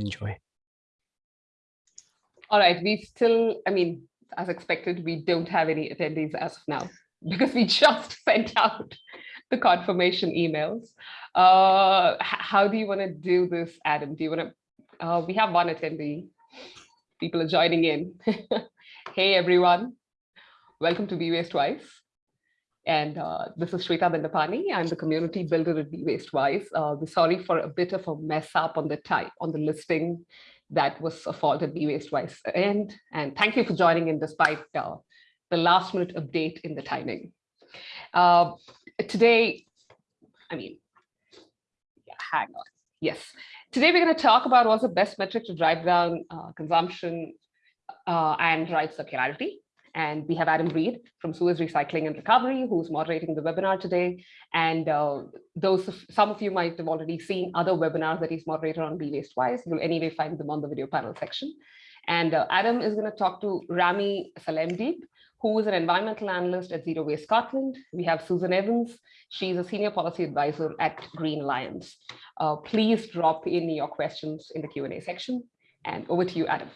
enjoy. All right, we still, I mean, as expected, we don't have any attendees as of now because we just sent out the confirmation emails. Uh, how do you want to do this, Adam? Do you want to, uh, we have one attendee. People are joining in. hey, everyone. Welcome to Be Waste Wise. And uh, this is Shweta Bandapani. I'm the community builder at Be Waste Wise. Uh, we're sorry for a bit of a mess up on the type, on the listing that was a fault at Be Waste Wise end. And thank you for joining in despite uh, the last minute update in the timing. Uh, today, I mean, yeah, hang on. Yes. Today we're going to talk about what's the best metric to drive down uh, consumption uh, and drive circularity. And we have Adam Reed from Suez Recycling and Recovery, who's moderating the webinar today. And uh, those, some of you might have already seen other webinars that he's moderated on Be Waste Wise. You'll anyway find them on the video panel section. And uh, Adam is going to talk to Rami Salemdeeb, who is an environmental analyst at Zero Waste Scotland. We have Susan Evans. She's a senior policy advisor at Green Alliance. Uh, please drop in your questions in the Q&A section. And over to you, Adam.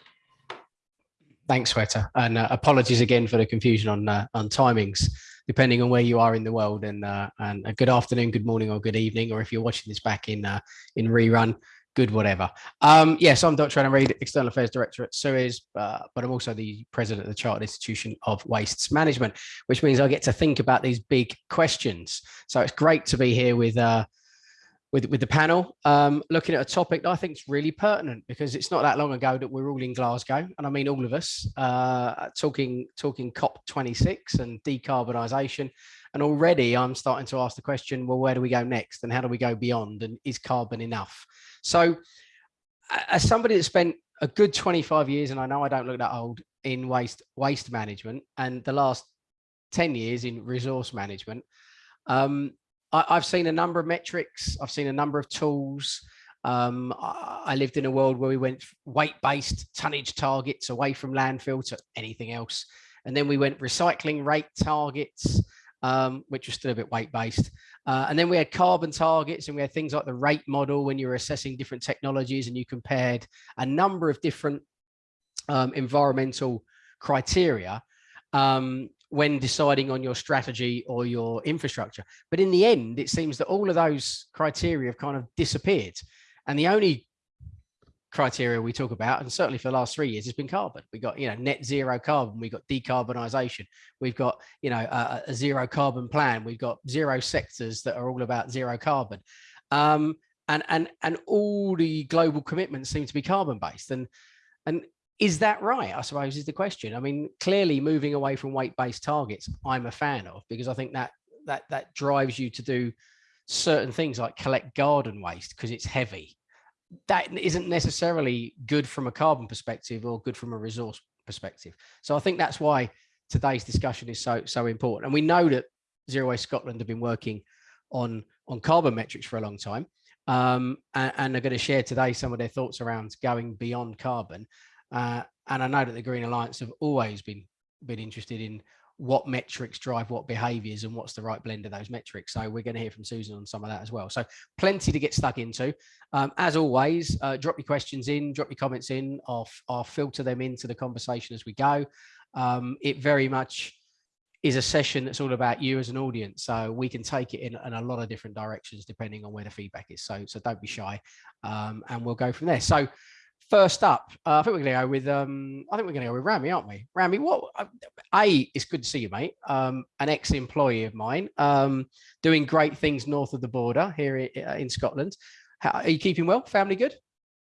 Thanks, Shweta. And uh, apologies again for the confusion on uh, on timings, depending on where you are in the world. And uh, and a good afternoon, good morning, or good evening, or if you're watching this back in uh, in rerun, good whatever. Um, yes, I'm Dr. Adam Reed, External Affairs Director at Suez, uh, but I'm also the President of the Chartered Institution of Wastes Management, which means I get to think about these big questions. So it's great to be here with uh, with, with the panel, um, looking at a topic that I think is really pertinent because it's not that long ago that we're all in Glasgow, and I mean all of us, uh, talking talking COP26 and decarbonisation, and already I'm starting to ask the question, well, where do we go next, and how do we go beyond, and is carbon enough? So, as somebody that spent a good 25 years, and I know I don't look that old in waste waste management, and the last 10 years in resource management. Um, I, have seen a number of metrics. I've seen a number of tools. Um, I, lived in a world where we went weight-based tonnage targets away from landfill to anything else. And then we went recycling WRATE targets, um, which was still a bit weight-based. Uh, and then we had carbon targets and we had things like the rate model when you were assessing different technologies and you compared a number of different um, environmental criteria um, when deciding on your strategy or your infrastructure. But in the end, it seems that all of those criteria have kind of disappeared. And the only criteria we talk about, and certainly for the last three years, has been carbon. We got, you know, net zero carbon. We've got decarbonisation. We've got, you know, a, a, zero carbon plan. We've got zero sectors that are all about zero carbon. Um, and, and, and all the global commitments seem to be carbon based. And, and is that right? I suppose is the question. I mean, clearly moving away from weight-based targets, I'm a fan of because I think that that that drives you to do certain things like collect garden waste because it's heavy. That isn't necessarily good from a carbon perspective or good from a resource perspective. So I think that's why today's discussion is so so important. And we know that Zero Waste Scotland have been working on on carbon metrics for a long time. Um, and, and are going to share today some of their thoughts around going beyond carbon. Uh, and I know that the Green Alliance have always been been interested in what metrics drive what behaviors and what's the right blend of those metrics. So we're going to hear from Susan on some of that as well. So plenty to get stuck into. Um, as always, uh, drop your questions in, drop your comments in. I'll, I'll filter them into the conversation as we go. Um, it very much is a session that's all about you as an audience. So we can take it in, in a lot of different directions depending on where the feedback is. So, so don't be shy um, and we'll go from there. So First up, uh, I think we're going to go with. Um, I think we're going to go with Rami, aren't we? Rami, what? Uh, a, it's good to see you, mate. Um, an ex-employee of mine, um, doing great things north of the border here in, uh, in Scotland. How, are you keeping well? Family good?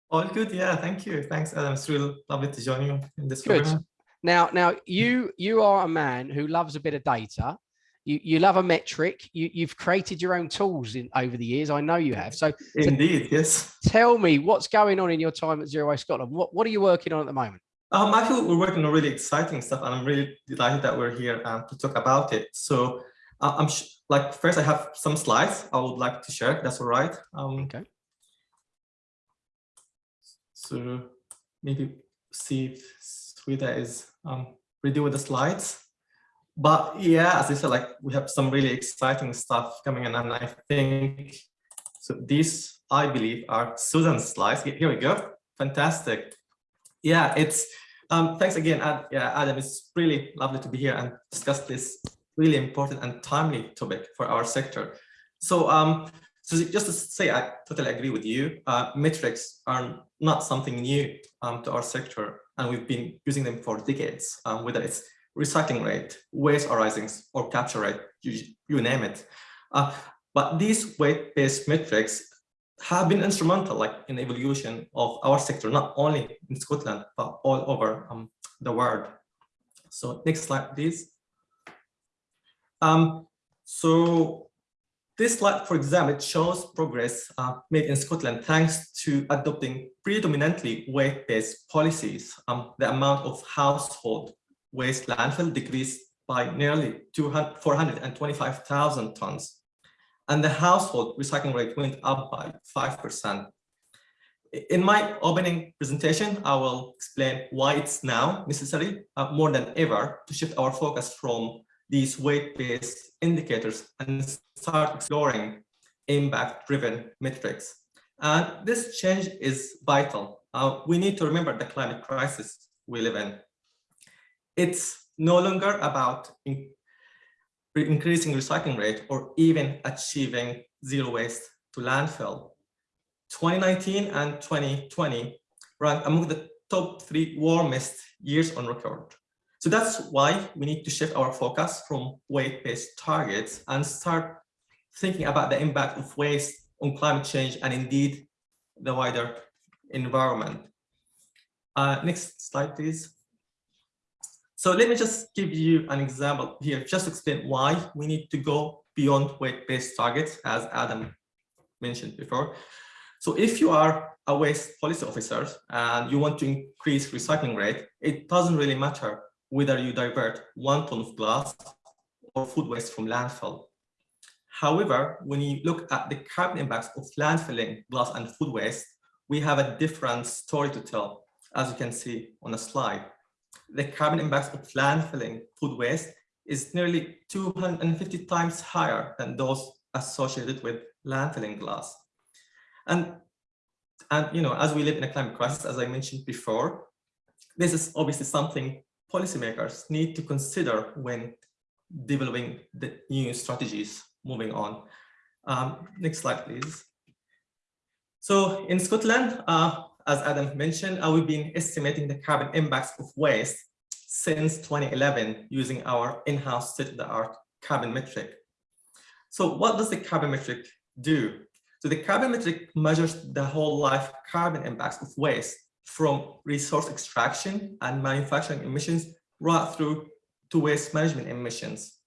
All good, yeah. Thank you. Thanks, Adam. It's really lovely to join you in this good. Program. Now, now you you are a man who loves a bit of data you, you love a metric. You, you've created your own tools in over the years. I know you have. So indeed, so yes. Tell me what's going on in your time at Zero Waste Scotland. What what are you working on at the moment? Um, I feel we're working on really exciting stuff, and I'm really delighted that we're here um, to talk about it. So uh, I'm like first, I have some slides I would like to share. That's all right. Um, okay. So maybe see if Shweta is um, ready with the slides but yeah, as I said, like we have some really exciting stuff coming in, and I think so. These, I believe, are Susan's slides. Here we go. fantastic. Yeah, it's um, thanks again, Ad, yeah, Adam. It's really lovely to be here and discuss this really important and timely topic for our sector. So, um, so just to say, I totally agree with you. Uh, metrics are not something new um, to our sector, and we've been using them for decades, um, whether it's recycling rate, waste arisings, or capture rate, you, you name it. Uh, but these weight-based metrics have been instrumental like in the evolution of our sector, not only in Scotland, but all over um, the world. So next slide, please. Um, so this slide, for example, it shows progress uh, made in Scotland thanks to adopting predominantly weight-based policies. Um, the amount of household waste landfill decreased by nearly 425,000 tons and the household recycling rate went up by 5%. In my opening presentation, I will explain why it's now necessary uh, more than ever to shift our focus from these weight-based indicators and start exploring impact-driven metrics. And this change is vital. Uh, we need to remember the climate crisis we live in. It's no longer about increasing recycling rate or even achieving zero waste to landfill. 2019 and 2020 rank among the top three warmest years on record. So that's why we need to shift our focus from weight-based targets and start thinking about the impact of waste on climate change and indeed the wider environment. Uh, next slide, please. So let me just give you an example here, just to explain why we need to go beyond weight-based targets, as Adam mentioned before. So if you are a waste policy officer and you want to increase recycling rate, it doesn't really matter whether you divert one ton of glass or food waste from landfill. However, when you look at the carbon impacts of landfilling glass and food waste, we have a different story to tell, as you can see on the slide the carbon impacts of landfilling food waste is nearly 250 times higher than those associated with landfilling glass. And, and you know, as we live in a climate crisis, as I mentioned before, this is obviously something policymakers need to consider when developing the new strategies moving on. Um, next slide, please. So in Scotland, uh, as Adam mentioned, uh, we've been estimating the carbon impacts of waste since 2011 using our in-house state-of-the-art carbon metric. So what does the carbon metric do? So the carbon metric measures the whole life carbon impacts of waste from resource extraction and manufacturing emissions right through to waste management emissions.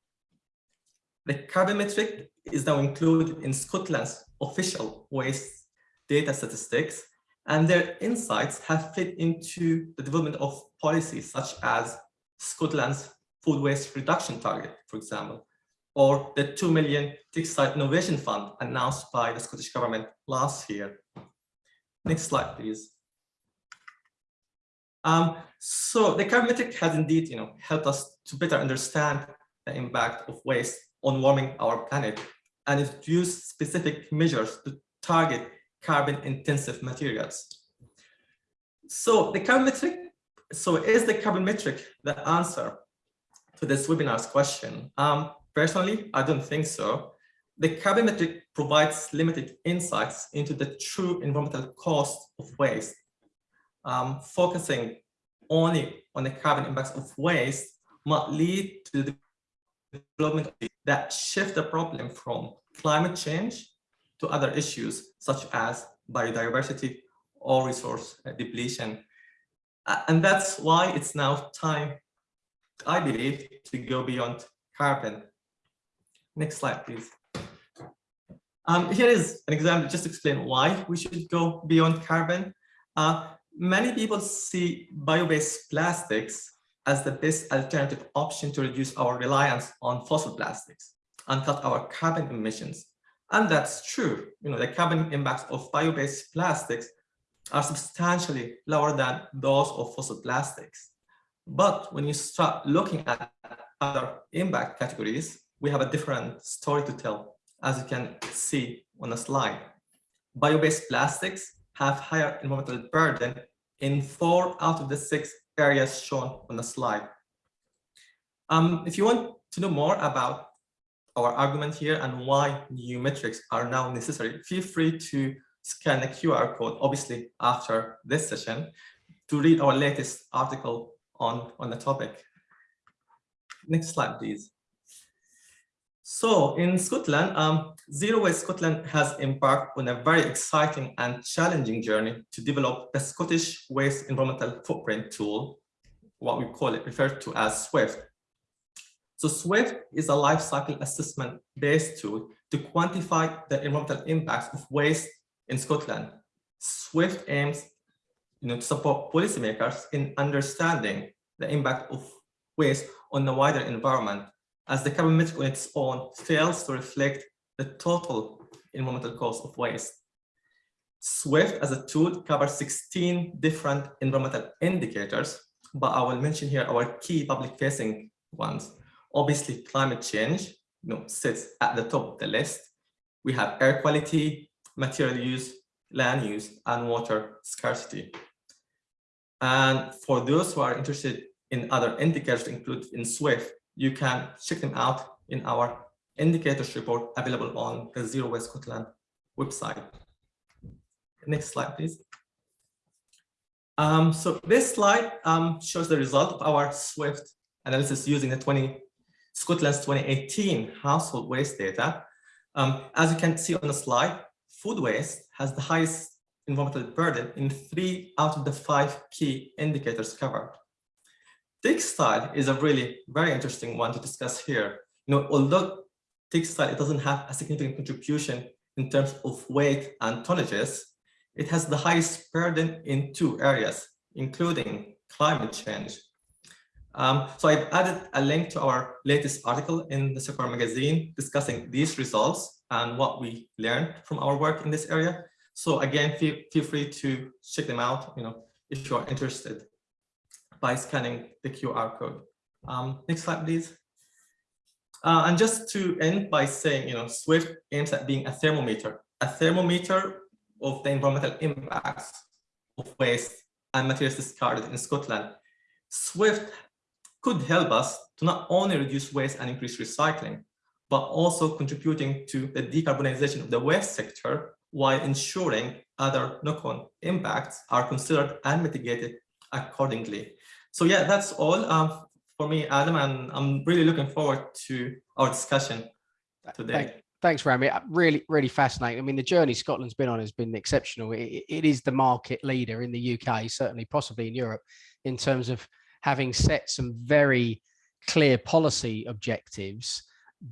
The carbon metric is now included in Scotland's official waste data statistics and their insights have fit into the development of policies such as Scotland's food waste reduction target, for example, or the 2 million textile innovation fund announced by the Scottish government last year. Next slide, please. Um, so the carbon metric has indeed you know, helped us to better understand the impact of waste on warming our planet and introduce specific measures to target carbon intensive materials. So the carbon metric, so is the carbon metric the answer to this webinar's question? Um, personally, I don't think so. The carbon metric provides limited insights into the true environmental cost of waste. Um, focusing only on the carbon impacts of waste might lead to the development that shift the problem from climate change to other issues such as biodiversity or resource depletion. And that's why it's now time, I believe, to go beyond carbon. Next slide, please. Um, here is an example just to explain why we should go beyond carbon. Uh, many people see bio-based plastics as the best alternative option to reduce our reliance on fossil plastics and cut our carbon emissions. And that's true. You know, the carbon impacts of bio-based plastics are substantially lower than those of fossil plastics. But when you start looking at other impact categories, we have a different story to tell, as you can see on the slide. Bio-based plastics have higher environmental burden in four out of the six areas shown on the slide. Um, if you want to know more about our argument here and why new metrics are now necessary, feel free to scan the QR code, obviously after this session, to read our latest article on, on the topic. Next slide, please. So in Scotland, um, Zero Waste Scotland has embarked on a very exciting and challenging journey to develop the Scottish Waste Environmental Footprint Tool, what we call it, referred to as SWIFT. So SWIFT is a life cycle assessment based tool to quantify the environmental impacts of waste in Scotland. SWIFT aims you know, to support policymakers in understanding the impact of waste on the wider environment as the carbon metric on its own fails to reflect the total environmental cost of waste. SWIFT as a tool covers 16 different environmental indicators, but I will mention here our key public facing ones. Obviously, climate change you know, sits at the top of the list. We have air quality, material use, land use, and water scarcity. And for those who are interested in other indicators included in SWIFT, you can check them out in our indicators report available on the Zero Waste Scotland website. Next slide, please. Um, so this slide um, shows the result of our SWIFT analysis using the 20 Scotland's 2018 household waste data. Um, as you can see on the slide, food waste has the highest environmental burden in three out of the five key indicators covered. Textile is a really very interesting one to discuss here. You know, although textile it doesn't have a significant contribution in terms of weight and tonnages, it has the highest burden in two areas, including climate change. Um, so I've added a link to our latest article in the Circular magazine discussing these results and what we learned from our work in this area. So again, feel, feel free to check them out, you know, if you are interested by scanning the QR code. Um, next slide, please. Uh, and just to end by saying, you know, SWIFT aims at being a thermometer, a thermometer of the environmental impacts of waste and materials discarded in Scotland. SWIFT could help us to not only reduce waste and increase recycling, but also contributing to the decarbonization of the waste sector while ensuring other knock-on impacts are considered and mitigated accordingly. So yeah, that's all um, for me, Adam, and I'm really looking forward to our discussion today. Thanks, Rami. Uh, really, really fascinating. I mean, the journey Scotland's been on has been exceptional. It, it is the market leader in the UK, certainly possibly in Europe, in terms of having set some very clear policy objectives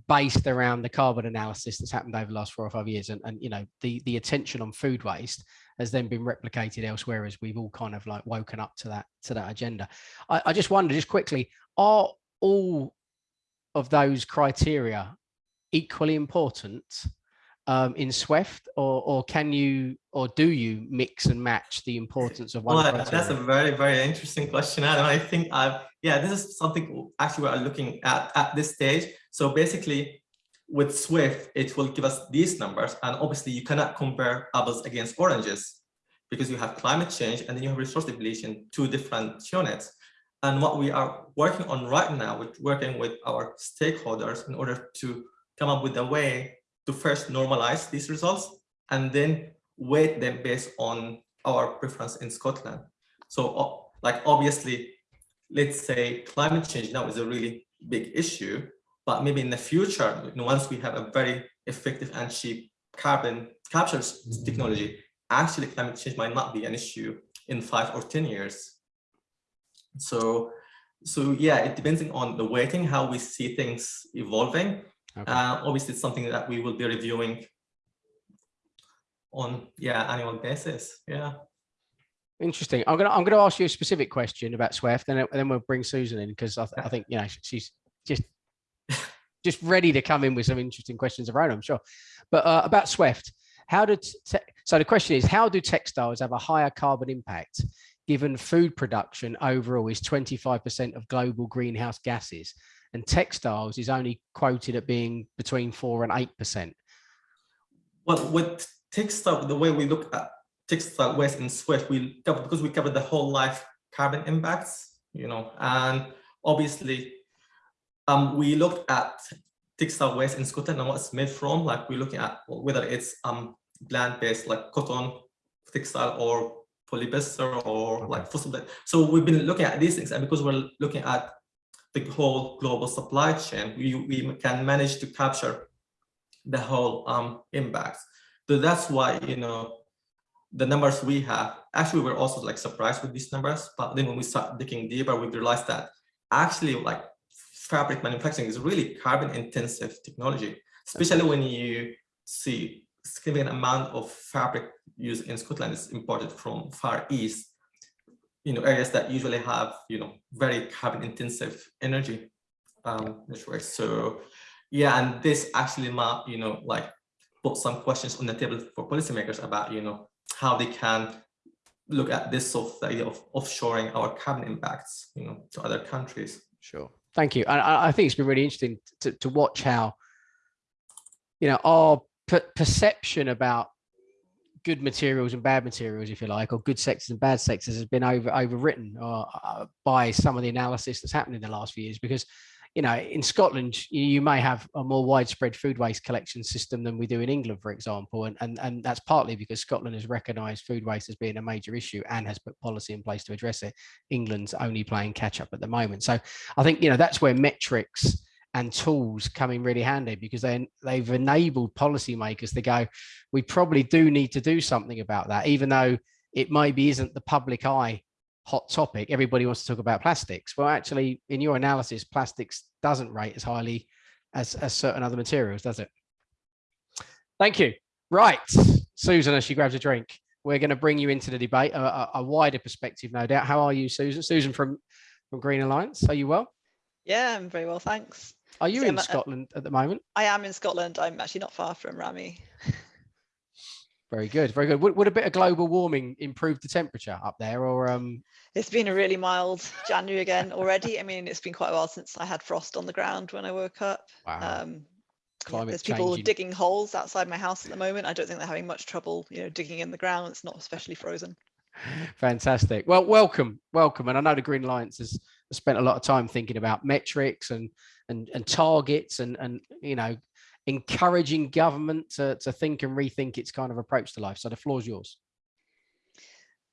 based around the carbon analysis that's happened over the last four or five years and, and you know the the attention on food waste has then been replicated elsewhere as we've all kind of like woken up to that to that agenda. I, I just wonder just quickly are all of those criteria equally important um, in Swift, or or can you or do you mix and match the importance of one? Well, that's a very very interesting question, Adam. I think I've yeah, this is something actually we're looking at at this stage. So basically, with Swift, it will give us these numbers, and obviously you cannot compare apples against oranges because you have climate change and then you have resource depletion, two different units. And what we are working on right now, with working with our stakeholders in order to come up with a way to first normalize these results and then weight them based on our preference in Scotland. So like obviously, let's say climate change now is a really big issue, but maybe in the future, once we have a very effective and cheap carbon capture mm-hmm. technology, actually climate change might not be an issue in five or 10 years. So, so yeah, it depends on the weighting, how we see things evolving. Okay. Uh, obviously, it's something that we will be reviewing on yeah annual basis. Yeah. Interesting. I'm gonna I'm gonna ask you a specific question about Swift, and then we'll bring Susan in because I, th I think you know she's just just ready to come in with some interesting questions of her own. I'm sure. But uh, about Swift, how did so the question is how do textiles have a higher carbon impact given food production overall is 25% of global greenhouse gases and textiles is only quoted at being between four and eight percent. Well, with textile, the way we look at textile waste in Swift, we cover, because we cover the whole life carbon impacts, you know, and obviously um, we looked at textile waste in Scotland and what it's made from, like we're looking at whether it's um, plant-based like cotton, textile or polyester or okay. like fossil. So we've been looking at these things and because we're looking at the whole global supply chain, we, we can manage to capture the whole um, impacts. So that's why, you know, the numbers we have, actually we're also like surprised with these numbers, but then when we start digging deeper, we realized that actually like fabric manufacturing is really carbon intensive technology, especially when you see significant amount of fabric used in Scotland is imported from Far East, you know, areas that usually have, you know, very carbon intensive energy um, networks. So yeah, and this actually, might, you know, like put some questions on the table for policymakers about, you know, how they can look at this sort of idea of offshoring our carbon impacts, you know, to other countries. Sure. Thank you. I, I think it's been really interesting to, to watch how, you know, our perception about good materials and bad materials, if you like, or good sectors and bad sectors has been over overwritten uh, uh, by some of the analysis that's happened in the last few years. Because, you know, in Scotland, you may have a more widespread food waste collection system than we do in England, for example, and and and that's partly because Scotland has recognised food waste as being a major issue and has put policy in place to address it. England's only playing catch up at the moment. So I think you know that's where metrics and tools come in really handy because they, they've enabled policymakers to go, we probably do need to do something about that, even though it maybe isn't the public eye hot topic. Everybody wants to talk about plastics. Well, actually, in your analysis, plastics doesn't rate as highly as, as certain other materials, does it? Thank you. Right, Susan, as she grabs a drink, we're going to bring you into the debate, a, a, a wider perspective, no doubt. How are you, Susan? Susan from, from Green Alliance, are you well? Yeah, I'm very well, thanks. Are you so in I'm, Scotland at the moment? I am in Scotland. I'm actually not far from Rami. Very good, very good. Would, would a bit of global warming improve the temperature up there, or um? It's been a really mild January again already. I mean, it's been quite a while since I had frost on the ground when I woke up. Wow. Um, Climate there's people digging holes outside my house at the moment. I don't think they're having much trouble, you know, digging in the ground. It's not especially frozen. Fantastic. Well, welcome, welcome. And I know the Green Alliance has spent a lot of time thinking about metrics and and, and targets and, and, you know, encouraging government to, to think and rethink its kind of approach to life. So the floor is yours.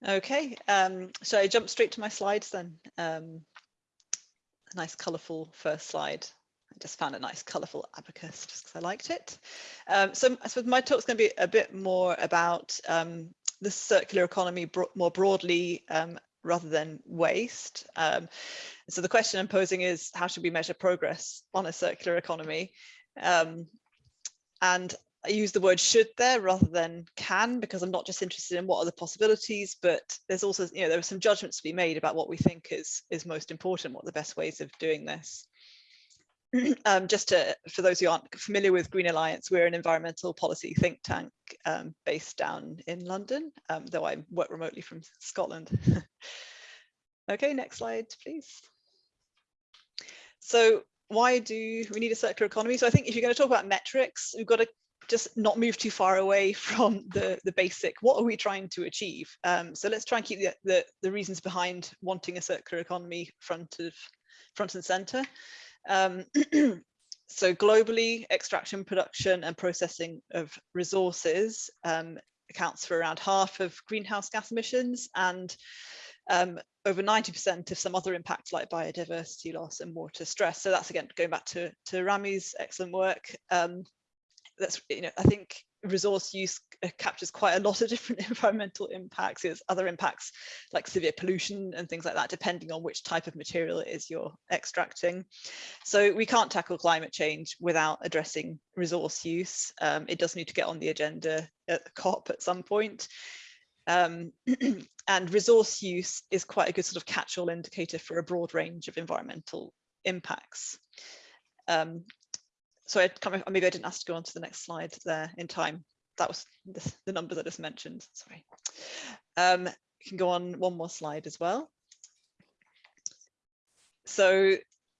Okay, um, so I jump straight to my slides then. Um, a nice colourful first slide. I just found a nice colourful abacus just because I liked it. Um, so I suppose my talk's going to be a bit more about um, the circular economy bro more broadly um, rather than waste. Um, so the question I'm posing is how should we measure progress on a circular economy? Um, and I use the word should there rather than can because I'm not just interested in what are the possibilities, but there's also, you know, there are some judgments to be made about what we think is, is most important, what the best ways of doing this. um, just to, for those who aren't familiar with Green Alliance, we're an environmental policy think tank um, based down in London, um, though I work remotely from Scotland. okay, next slide, please. So why do we need a circular economy? So I think if you're going to talk about metrics, we've got to just not move too far away from the, the basic, what are we trying to achieve? Um, so let's try and keep the, the, the reasons behind wanting a circular economy front of front and center. Um, so globally, extraction, production and processing of resources um, accounts for around half of greenhouse gas emissions and um, over 90% of some other impacts like biodiversity loss and water stress. So that's again, going back to, to Rami's excellent work. Um, that's, you know, I think resource use uh, captures quite a lot of different environmental impacts. There's other impacts like severe pollution and things like that, depending on which type of material it is you're extracting. So we can't tackle climate change without addressing resource use. Um, it does need to get on the agenda at the COP at some point. Um, and resource use is quite a good sort of catch-all indicator for a broad range of environmental impacts. Um, so I can't maybe I didn't ask to go on to the next slide there in time. That was the, the numbers I just mentioned, sorry. Um, you can go on one more slide as well. So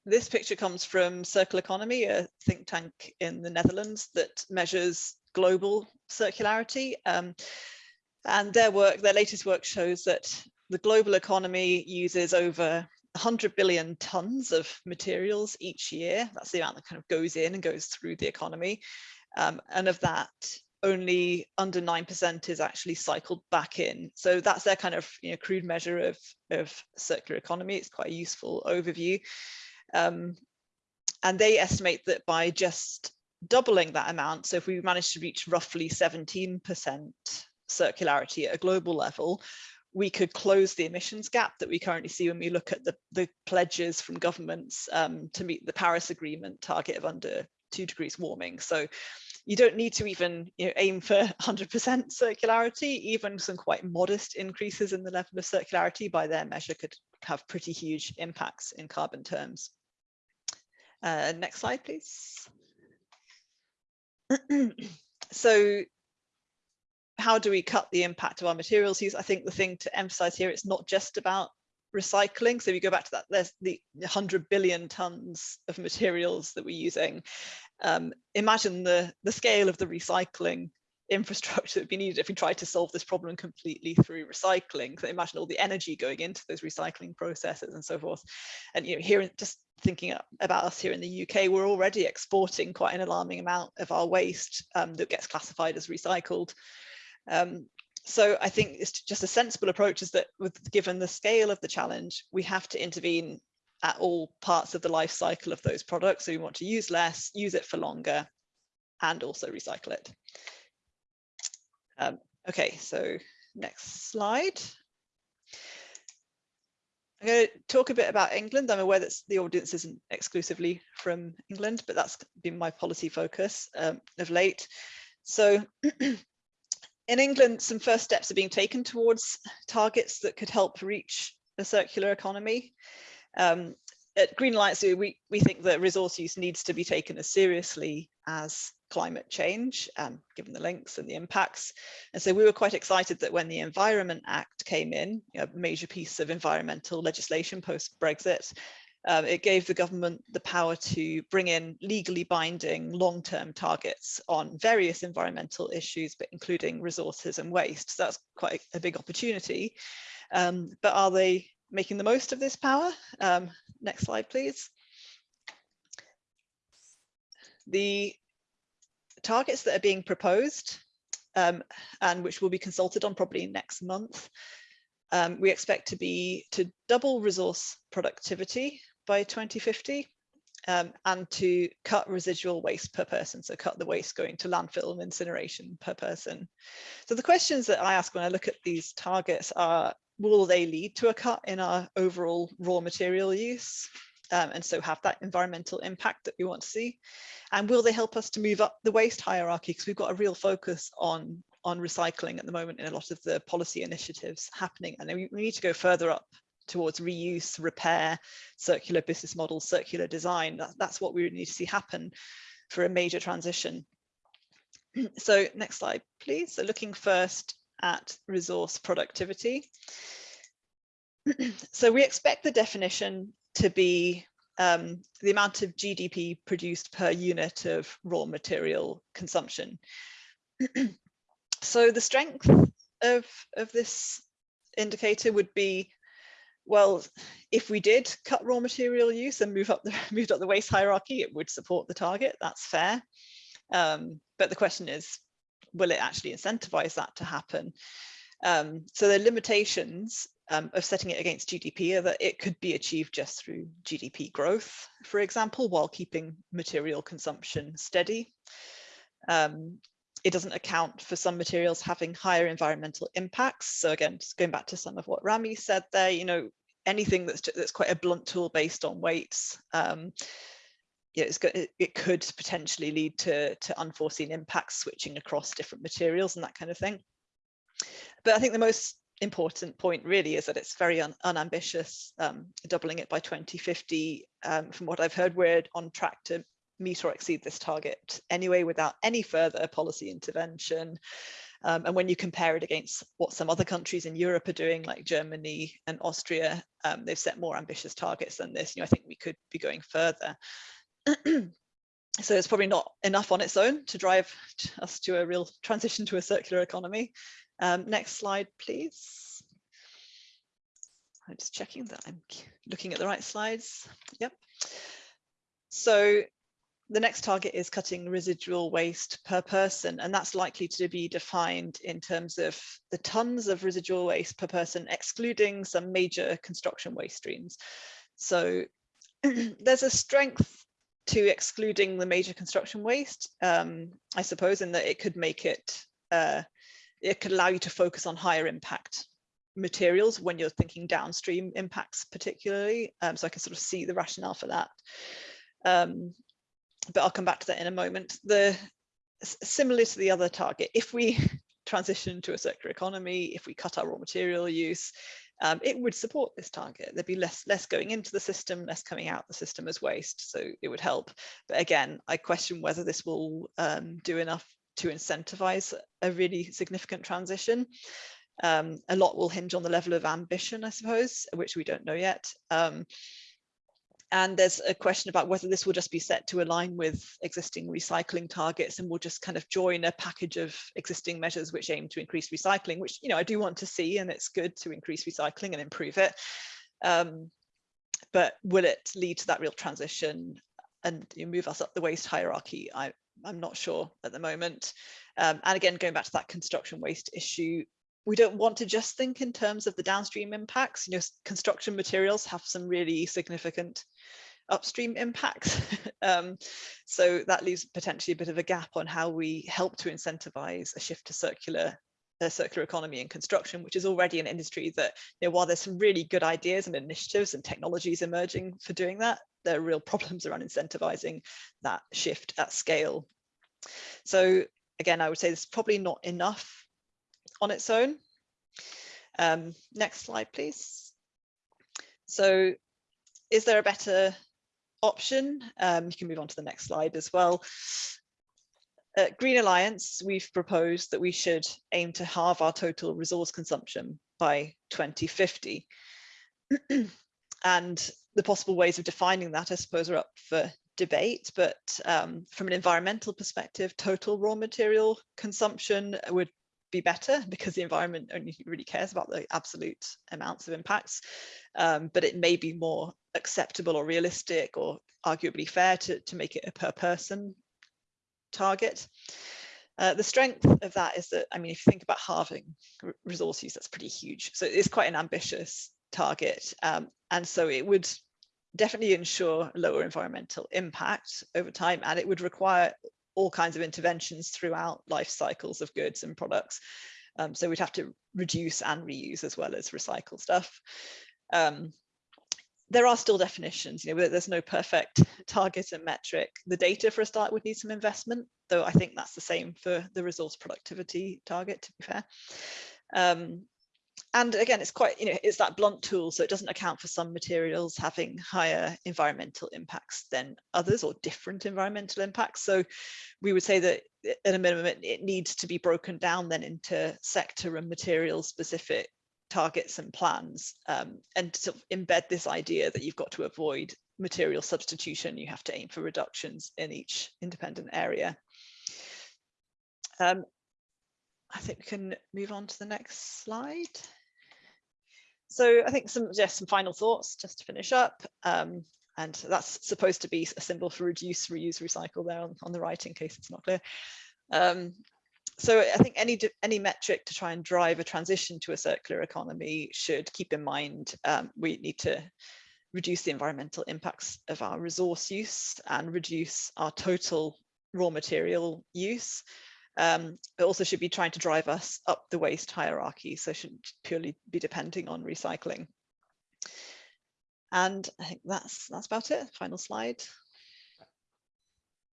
this picture comes from Circle Economy, a think tank in the Netherlands that measures global circularity. Um, And their work, their latest work shows that the global economy uses over 100 billion tons of materials each year. That's the amount that kind of goes in and goes through the economy. Um, and of that, only under 9% is actually cycled back in. So that's their kind of you know, crude measure of, of circular economy. It's quite a useful overview. Um, and they estimate that by just doubling that amount, so if we manage to reach roughly 17% circularity at a global level, we could close the emissions gap that we currently see when we look at the, the pledges from governments um, to meet the Paris Agreement target of under two degrees warming. So you don't need to even you know, aim for 100% circularity, even some quite modest increases in the level of circularity by their measure could have pretty huge impacts in carbon terms. Uh, next slide, please. so how do we cut the impact of our materials use? I think the thing to emphasize here, it's not just about recycling. So if you go back to that, there's the 100 billion tons of materials that we're using. Um, imagine the, the scale of the recycling infrastructure that would be needed if we tried to solve this problem completely through recycling. So imagine all the energy going into those recycling processes and so forth. And you know, here, just thinking about us here in the UK, we're already exporting quite an alarming amount of our waste um, that gets classified as recycled. Um, so I think it's just a sensible approach is that with given the scale of the challenge, we have to intervene at all parts of the life cycle of those products. So we want to use less, use it for longer, and also recycle it. Um, okay, so next slide. I'm going to talk a bit about England. I'm aware that the audience isn't exclusively from England, but that's been my policy focus um, of late. So in England, some first steps are being taken towards targets that could help reach a circular economy. Um, at Green Alliance, we, we think that resource use needs to be taken as seriously as climate change, um, given the links and the impacts. And so we were quite excited that when the Environment Act came in, a major piece of environmental legislation post-Brexit, um, it gave the government the power to bring in legally binding long-term targets on various environmental issues, but including resources and waste. So that's quite a big opportunity. Um, but are they making the most of this power? Um, next slide, please. The targets that are being proposed um, and which will be consulted on probably next month um, we expect to be to double resource productivity by 2050 um, and to cut residual waste per person, so cut the waste going to landfill and incineration per person. So the questions that I ask when I look at these targets are, will they lead to a cut in our overall raw material use? Um, and so have that environmental impact that we want to see? And will they help us to move up the waste hierarchy? Because we've got a real focus on, on recycling at the moment in a lot of the policy initiatives happening. And we, we need to go further up towards reuse, repair, circular business models, circular design. That, that's what we need to see happen for a major transition. So next slide, please. So looking first at resource productivity. so we expect the definition to be um, the amount of GDP produced per unit of raw material consumption. so the strength of, of this indicator would be well, if we did cut raw material use and move up the moved up the waste hierarchy, it would support the target. That's fair. Um, but the question is, will it actually incentivize that to happen? Um, so the limitations um, of setting it against GDP are that it could be achieved just through GDP growth, for example, while keeping material consumption steady. Um, it doesn't account for some materials having higher environmental impacts. So again, just going back to some of what Rami said there, you know, anything that's that's quite a blunt tool based on weights, um, yeah, it's good, it, it could potentially lead to, to unforeseen impacts switching across different materials and that kind of thing. But I think the most important point really is that it's very un unambitious, um, doubling it by 2050. Um, from what I've heard, we're on track to meet or exceed this target anyway without any further policy intervention. Um, and when you compare it against what some other countries in Europe are doing, like Germany and Austria, um, they've set more ambitious targets than this. You know, I think we could be going further. so it's probably not enough on its own to drive us to a real transition to a circular economy. Um, next slide, please. I'm just checking that I'm looking at the right slides. Yep. So the next target is cutting residual waste per person, and that's likely to be defined in terms of the tons of residual waste per person, excluding some major construction waste streams. So there's a strength to excluding the major construction waste, um, I suppose, in that it could make it, uh, it could allow you to focus on higher impact materials when you're thinking downstream impacts particularly. Um, so I can sort of see the rationale for that. Um, but I'll come back to that in a moment. The similar to the other target, if we transition to a circular economy, if we cut our raw material use, um, it would support this target. There'd be less less going into the system, less coming out the system as waste. So it would help. But again, I question whether this will um, do enough to incentivize a really significant transition. Um, a lot will hinge on the level of ambition, I suppose, which we don't know yet. Um, and there's a question about whether this will just be set to align with existing recycling targets and will just kind of join a package of existing measures which aim to increase recycling, which you know I do want to see and it's good to increase recycling and improve it. Um, but will it lead to that real transition and move us up the waste hierarchy? I, I'm not sure at the moment. Um, and again, going back to that construction waste issue, we don't want to just think in terms of the downstream impacts. You know, construction materials have some really significant upstream impacts. um, so that leaves potentially a bit of a gap on how we help to incentivize a shift to circular a circular economy in construction, which is already an industry that, you know, while there's some really good ideas and initiatives and technologies emerging for doing that, there are real problems around incentivizing that shift at scale. So again, I would say there's probably not enough on its own. Um, next slide, please. So is there a better option? Um, you can move on to the next slide as well. At Green Alliance, we've proposed that we should aim to halve our total resource consumption by 2050. and the possible ways of defining that, I suppose, are up for debate, but um, from an environmental perspective, total raw material consumption would be better because the environment only really cares about the absolute amounts of impacts. Um, but it may be more acceptable or realistic or arguably fair to, to make it a per person target. Uh, the strength of that is that, I mean, if you think about halving resource use, that's pretty huge. So it's quite an ambitious target. Um, and so it would definitely ensure lower environmental impact over time, and it would require all kinds of interventions throughout life cycles of goods and products. Um, so we'd have to reduce and reuse as well as recycle stuff. Um, there are still definitions, you know, there's no perfect target and metric. The data for a start would need some investment, though I think that's the same for the resource productivity target, to be fair. Um, and again, it's quite, you know, it's that blunt tool, so it doesn't account for some materials having higher environmental impacts than others or different environmental impacts. So we would say that at a minimum, it, it needs to be broken down then into sector and material specific targets and plans um, and to embed this idea that you've got to avoid material substitution, you have to aim for reductions in each independent area. Um, I think we can move on to the next slide. So I think some just some final thoughts just to finish up. Um, and that's supposed to be a symbol for reduce, reuse, recycle there on, on the right in case it's not clear. Um, so I think any any metric to try and drive a transition to a circular economy should keep in mind um, we need to reduce the environmental impacts of our resource use and reduce our total raw material use um, but also should be trying to drive us up the waste hierarchy. So shouldn't purely be depending on recycling. And I think that's that's about it. Final slide.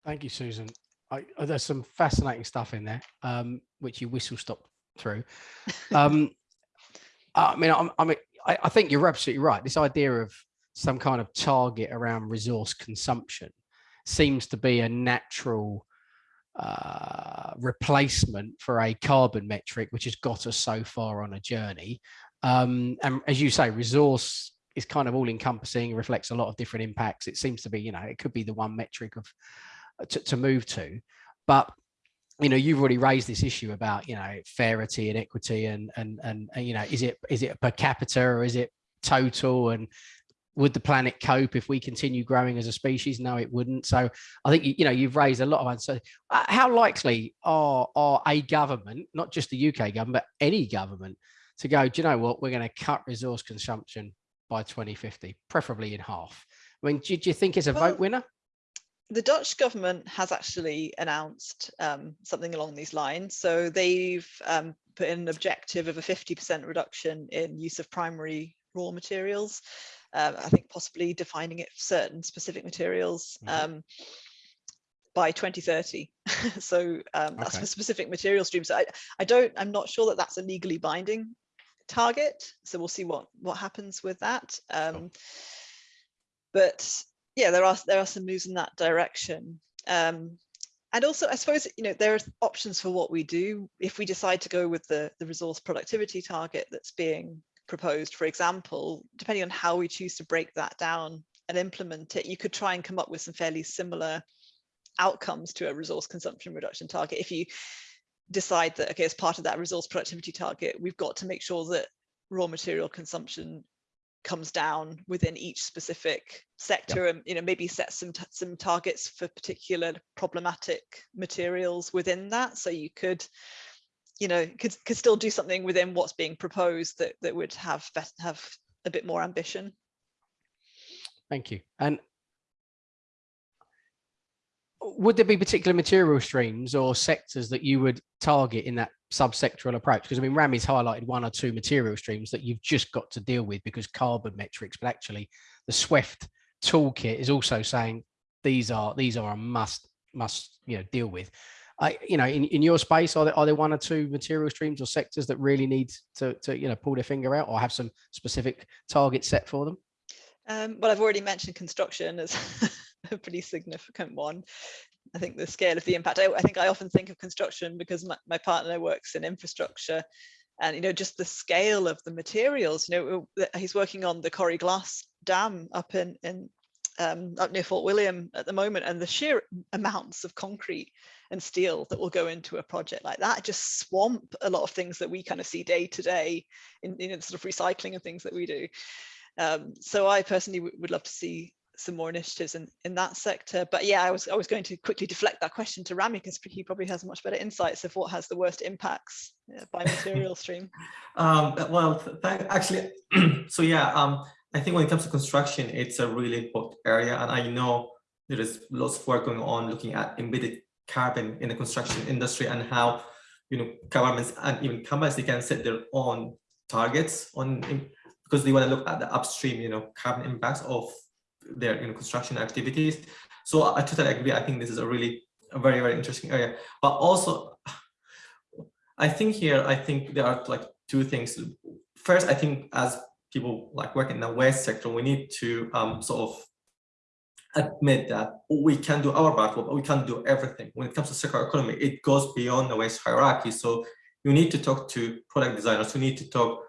Thank you, Susan. I, uh, there's some fascinating stuff in there, um, which you whistle stop through. Um, I mean, I'm, I mean, I, I think you're absolutely right. This idea of some kind of target around resource consumption seems to be a natural uh, replacement for a carbon metric, which has got us so far on a journey. Um, and as you say, resource is kind of all encompassing, reflects a lot of different impacts. It seems to be, you know, it could be the one metric of uh, to, to move to, but you know you've already raised this issue about you know fairity and equity and and and, and you know is it is it per capita or is it total and would the planet cope if we continue growing as a species? No it wouldn't. So i think you know you've raised a lot of answers. Uh, how likely are are a government not just the uk government but any government to go do you know what? We're going to cut resource consumption by 2050 preferably in half. I mean do, do you think it's a Well, vote winner? the Dutch government has actually announced um, something along these lines. So they've um, put in an objective of a 50% reduction in use of primary raw materials. Um, I think possibly defining it for certain specific materials Mhm. um, by 2030. so um, that's Okay. for specific material streams. I, I don't, I'm not sure that that's a legally binding target. So we'll see what what happens with that. Um, but yeah, there are there are some moves in that direction. Um, and also, I suppose you know there are options for what we do if we decide to go with the the resource productivity target that's being proposed. For example, depending on how we choose to break that down and implement it, you could try and come up with some fairly similar outcomes to a resource consumption reduction target. If you decide that okay, as part of that resource productivity target, we've got to make sure that raw material consumption comes down within each specific sector and you know maybe set some some targets for particular problematic materials within that so you could you know could could still do something within what's being proposed that that would have have a bit more ambition Thank you. And would there be particular material streams or sectors that you would target in that subsectoral approach? Because I mean, Rami's highlighted one or two material streams that you've just got to deal with because carbon metrics, but actually the Swift toolkit is also saying these are these are a must must you know deal with. I, you know, in, in your space, are there are there one or two material streams or sectors that really need to to you know pull their finger out or have some specific targets set for them? um, well i've already mentioned construction as a pretty significant one i think the scale of the impact i, I think i often think of construction because my, my partner works in infrastructure and you know just the scale of the materials you know he's working on the Coire Glas dam up in in um, up near Fort William at the moment and the sheer amounts of concrete and steel that will go into a project like that just swamp a lot of things that we kind of see day to day in you sort of recycling and things that we do um, so I personally would love to see some more initiatives in, in that sector. But yeah, I was I was going to quickly deflect that question to Rami because he probably has much better insights of what has the worst impacts uh, by material stream. Um, well, actually, so yeah, um, I think when it comes to construction, it's a really important area, and I know there is lots of work going on looking at embedded carbon in the construction industry and how you know governments and even companies they can set their own targets on because they want to look at the upstream, you know, carbon impacts of their you know construction activities. So I totally agree. I think this is a really a very very interesting area, but also I think here, I think there are like two things. First, I think as people like work in the waste sector, we need to um, sort of admit that we can do our part, but we can't do everything. When it comes to circular economy, it goes beyond the waste hierarchy. So you need to talk to product designers, you need to talk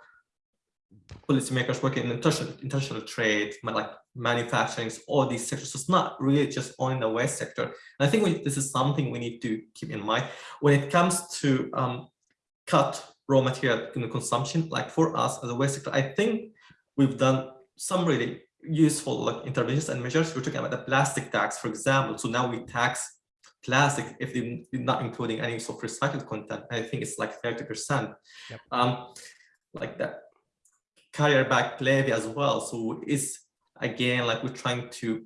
policymakers working in international, international trade, like manufacturing, all these sectors. So it's not really just only the waste sector. And I think we, this is something we need to keep in mind when it comes to um, cut raw material in the consumption. Like for us as a waste sector, I think we've done some really useful like interventions and measures. We're talking about the plastic tax, for example. So now we tax plastic if they're not including any sort of recycled content. I think it's like 30%. Yep. Um, like that carrier bag levy as well. So it's again like we're trying to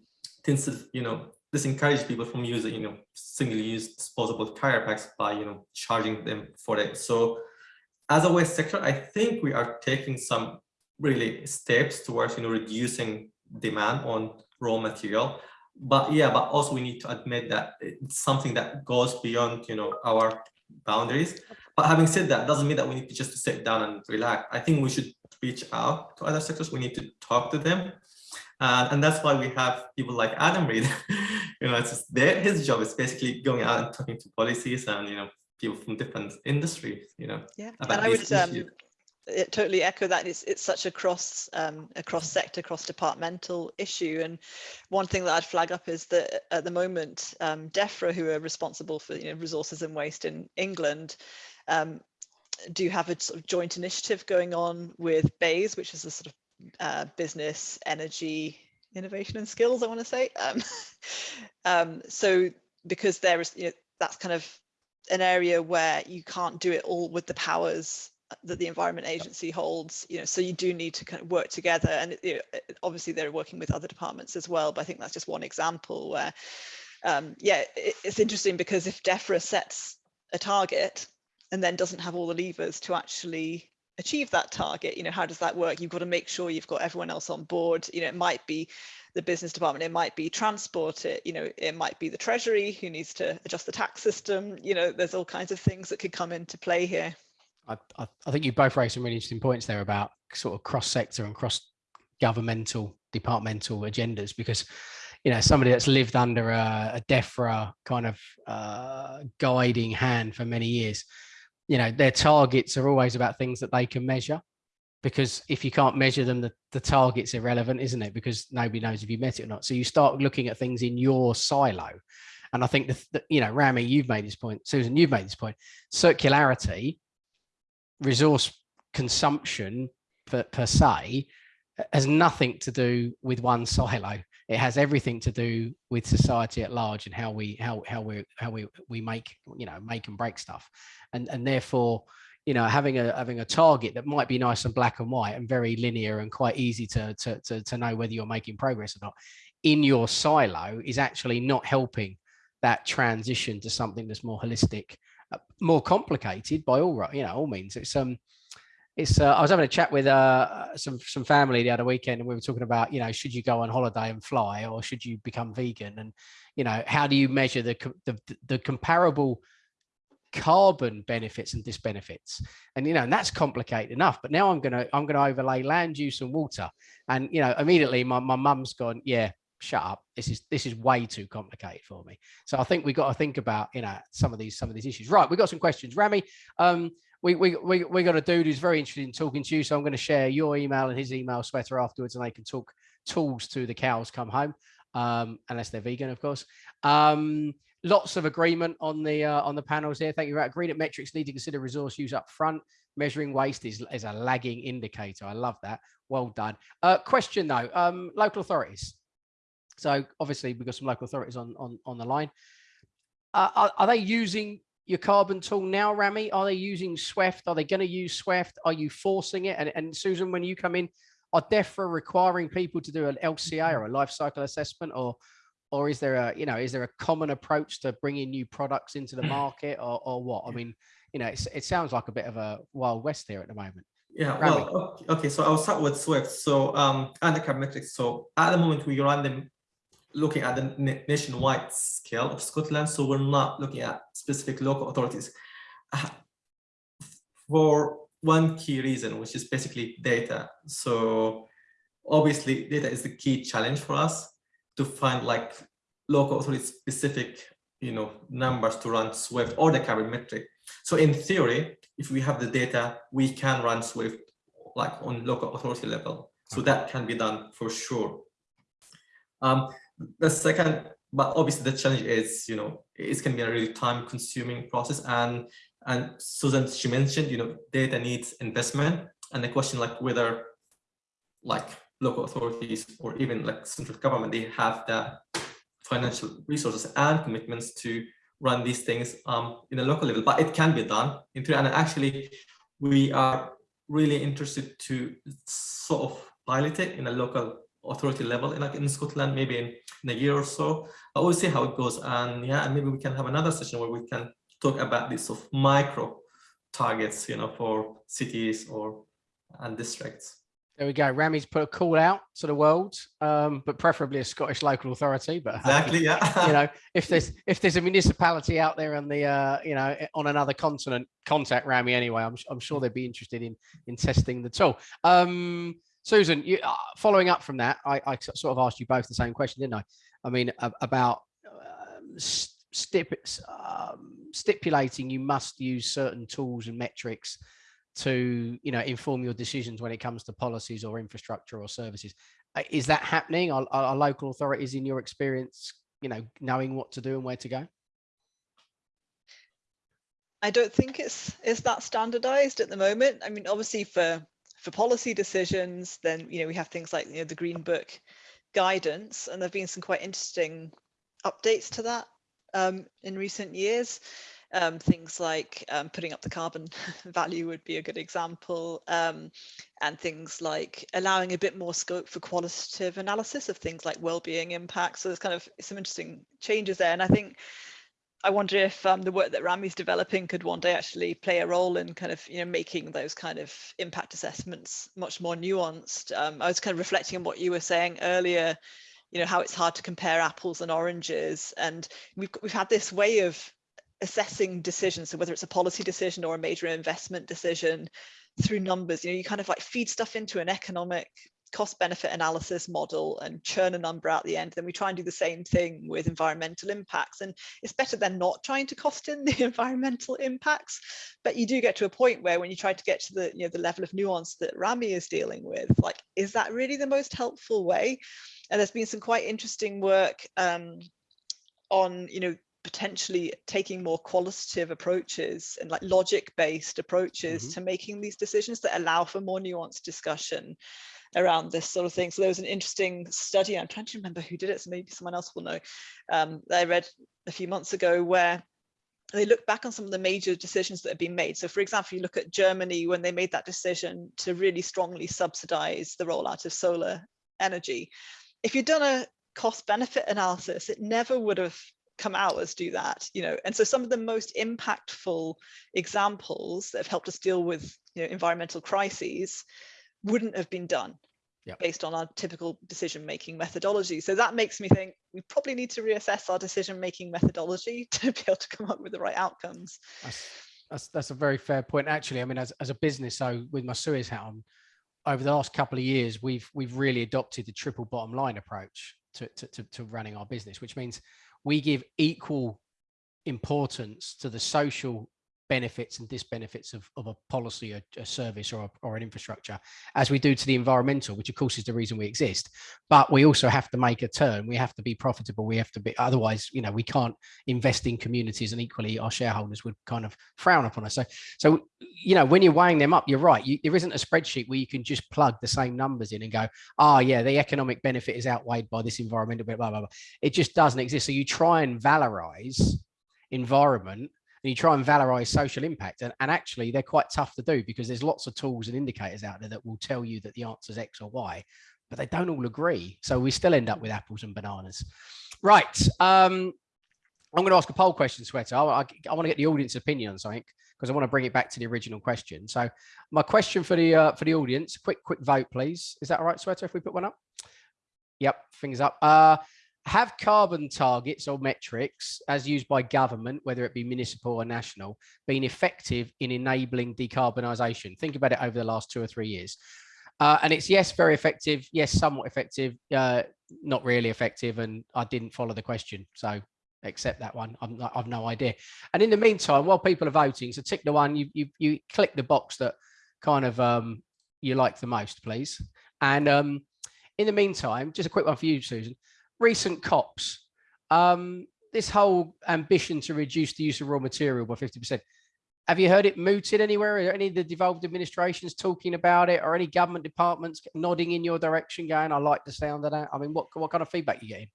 you know disencourage people from using you know single-use disposable carrier bags by you know charging them for it. So as a waste sector, I think we are taking some really steps towards you know reducing demand on raw material. But yeah, but also we need to admit that it's something that goes beyond you know our boundaries. But having said that, doesn't mean that we need to just sit down and relax. I think we should reach out to other sectors. We need to talk to them. Uh, and that's why we have people like Adam Read. you know, it's just their, his job is basically going out and talking to policies and, you know, people from different industries, you know, Yeah, about and I these would um, issues. It totally echo that it's it's such a cross um, sector cross departmental issue and one thing that i'd flag up is that at the moment um, defra who are responsible for you know resources and waste in england um, do have a sort of joint initiative going on with BEIS which is a sort of uh, business energy innovation and skills i want to say. Um, um, so because there is you know, that's kind of an area where you can't do it all with the powers that the Environment Agency holds, you know, so you do need to kind of work together. And you know, obviously they're working with other departments as well, but I think that's just one example where, um, yeah, it, it's interesting because if DEFRA sets a target and then doesn't have all the levers to actually achieve that target, you know, how does that work? You've got to make sure you've got everyone else on board. You know, it might be the business department, it might be transport, it, you know, it might be the treasury who needs to adjust the tax system. You know, there's all kinds of things that could come into play here. I, I, I think you both raised some really interesting points there about sort of cross sector and cross governmental departmental agendas because you know somebody that's lived under a, a DEFRA kind of uh, guiding hand for many years you know their targets are always about things that they can measure because if you can't measure them the, the target's irrelevant isn't it? Because nobody knows if you met it or not. So you start looking at things in your silo. And i think the you know rami you've made this point susan you've made this point. Circularity resource consumption per, per se has nothing to do with one silo. It has everything to do with society at large and how we how how we how we we make you know make and break stuff. And and therefore you know having a having a target that might be nice and black and white and very linear and quite easy to to to, to know whether you're making progress or not in your silo is actually not helping that transition to something that's more holistic uh, more complicated by all right you know all means. It's um it's uh, I was having a chat with uh, some some family the other weekend, and we were talking about you know should you go on holiday and fly, or should you become vegan, and you know how do you measure the the, the comparable carbon benefits and disbenefits? And you know and that's complicated enough but now i'm gonna i'm gonna overlay land use and water. And you know immediately my, my mum's gone yeah shut up this is this is way too complicated for me. So i think we've got to think about you know some of these some of these issues. Right we've got some questions. Rami um we we we, we got a dude who's very interested in talking to you so i'm going to share your email and his email Shweta afterwards and they can talk tools to the cows come home um unless they're vegan of course. Um lots of agreement on the uh, on the panels here. Thank you right agreed that metrics need to consider resource use up front. Measuring waste is, is a lagging indicator. I love that. Well done. Uh question though um local authorities so obviously we've got some local authorities on on, on the line. Uh, are, are, they using your carbon tool now, Rami? Are they using Swift? Are they going to use Swift? Are you forcing it? And, and Susan, when you come in, are DEFRA requiring people to do an LCA or a life cycle assessment or or is there a you know is there a common approach to bringing new products into the market or, or what i mean you know it sounds like a bit of a wild west here at the moment yeah well okay so i'll start with swift so um and the metrics so at the moment we run them looking at the nationwide scale of Scotland, so we're not looking at specific local authorities. Uh, for one key reason, which is basically data. So obviously data is the key challenge for us to find like local authority specific you know numbers to run Swift or the carbon metric. So in theory, if we have the data, we can run Swift like on local authority level. So that can be done for sure. Um, the second, but obviously the challenge is, you know, it's going to be a really time consuming process. And, and Susan, she mentioned, you know, data needs investment and the question like whether like local authorities or even like central government, they have the financial resources and commitments to run these things um, in a local level, but it can be done. In and actually, we are really interested to sort of pilot it in a local authority level in like in Scotland, maybe in, in a year or so. But we'll see how it goes. And yeah, and maybe we can have another session where we can talk about this sort of micro targets, you know, for cities or and districts. There we go. Rami's put a call out to the world, um, but preferably a Scottish local authority. But exactly, yeah. you know, if there's if there's a municipality out there on the uh, you know on another continent, contact Rami anyway. I'm I'm sure they'd be interested in in testing the tool. Um, Susan, you, uh, following up from that, I, I, sort of asked you both the same question, didn't I? I mean, about um, stip, um, stipulating you must use certain tools and metrics to you know inform your decisions when it comes to policies or infrastructure or services. Uh, is that happening? Are, are local authorities, in your experience, you know, knowing what to do and where to go? I don't think it's it's that standardized at the moment. I mean, obviously for for policy decisions, then you know we have things like you know the Green Book guidance, and there've been some quite interesting updates to that um, in recent years. Um, things like um, putting up the carbon value would be a good example, um, and things like allowing a bit more scope for qualitative analysis of things like well-being impacts. So there's kind of some interesting changes there, and I think I wonder if um, the work that Rami's developing could one day actually play a role in kind of you know making those kind of impact assessments much more nuanced. Um, I was kind of reflecting on what you were saying earlier, you know how it's hard to compare apples and oranges, and we've we've had this way of assessing decisions, so whether it's a policy decision or a major investment decision through numbers. You know, you kind of like feed stuff into an economic cost benefit analysis model and churn a number out the end then we try and do the same thing with environmental impacts. And it's better than not trying to cost in the environmental impacts. But you do get to a point where when you try to get to the you know the level of nuance that rami is dealing with like is that really the most helpful way? And there's been some quite interesting work um, on you know potentially taking more qualitative approaches and like logic based approaches mm -hmm. to making these decisions that allow for more nuanced discussion around this sort of thing. So there was an interesting study, I'm trying to remember who did it, so maybe someone else will know, um, that I read a few months ago where they look back on some of the major decisions that have been made. So for example, you look at Germany when they made that decision to really strongly subsidize the rollout of solar energy. If you'd done a cost benefit analysis, it never would have come out as do that, you know. And so some of the most impactful examples that have helped us deal with you know, environmental crises wouldn't have been done yep. based on our typical decision making methodology. So that makes me think we probably need to reassess our decision making methodology to be able to come up with the right outcomes. That's, that's, that's a very fair point. Actually, I mean, as, as a business, so with my Suez hat on, over the last couple of years, we've we've really adopted the triple bottom line approach to, to, to, to running our business, which means we give equal importance to the social benefits and disbenefits of, of a policy, a, a service or, a, or an infrastructure as we do to the environmental, which of course is the reason we exist. But we also have to make a turn. We have to be profitable. We have to be, otherwise, you know, we can't invest in communities and equally our shareholders would kind of frown upon us. So, so you know, when you're weighing them up, you're right. You, there isn't a spreadsheet where you can just plug the same numbers in and go, oh yeah, the economic benefit is outweighed by this environmental blah, blah, blah. It just doesn't exist. So you try and valorize environment and you try and valorize social impact and, and actually they're quite tough to do because there's lots of tools and indicators out there that will tell you that the answer is x or y but they don't all agree. So we still end up with apples and bananas. Right um i'm going to ask a poll question Shweta. I, I, I want to get the audience opinion on something because i want to bring it back to the original question. So my question for the uh, for the audience quick quick vote please. Is that all right Shweta if we put one up? Yep fingers up. Uh have carbon targets or metrics as used by government, whether it be municipal or national, been effective in enabling decarbonisation? Think about it over the last two or three years. Uh, and it's yes, very effective. Yes, somewhat effective. Uh, not really effective. And I didn't follow the question. So accept that one. Not, I've no idea. And in the meantime, while people are voting, so tick the one, you, you, you click the box that kind of um, you like the most, please. And um, in the meantime, just a quick one for you, Susan recent COPs, um, this whole ambition to reduce the use of raw material by 50%, have you heard it mooted anywhere? Are any of the devolved administrations talking about it or any government departments nodding in your direction going, I like the sound of that? I mean, what, what kind of feedback you getting?